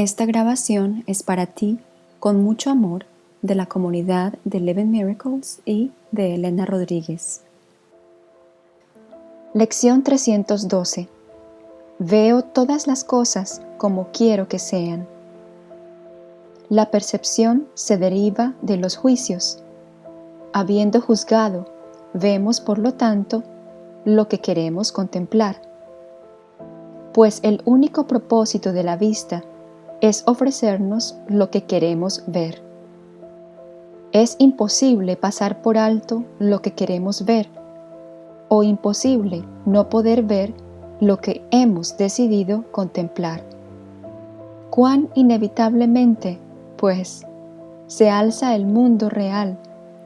Esta grabación es para ti con mucho amor de la comunidad de Eleven Miracles y de Elena Rodríguez. Lección 312 Veo todas las cosas como quiero que sean. La percepción se deriva de los juicios. Habiendo juzgado, vemos por lo tanto lo que queremos contemplar. Pues el único propósito de la vista es ofrecernos lo que queremos ver. Es imposible pasar por alto lo que queremos ver o imposible no poder ver lo que hemos decidido contemplar. Cuán inevitablemente, pues, se alza el mundo real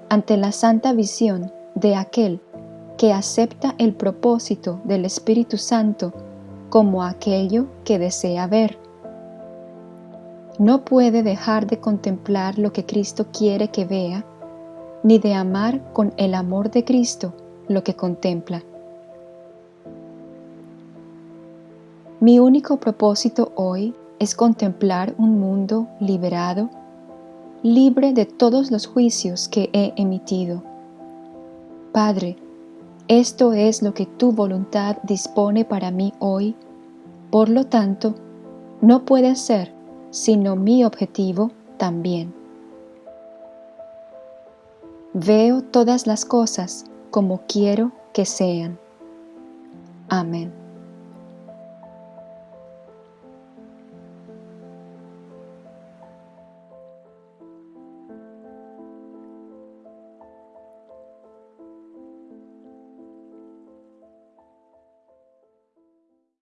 ante la santa visión de aquel que acepta el propósito del Espíritu Santo como aquello que desea ver no puede dejar de contemplar lo que Cristo quiere que vea, ni de amar con el amor de Cristo lo que contempla. Mi único propósito hoy es contemplar un mundo liberado, libre de todos los juicios que he emitido. Padre, esto es lo que tu voluntad dispone para mí hoy, por lo tanto, no puede ser sino mi objetivo también. Veo todas las cosas como quiero que sean. Amén.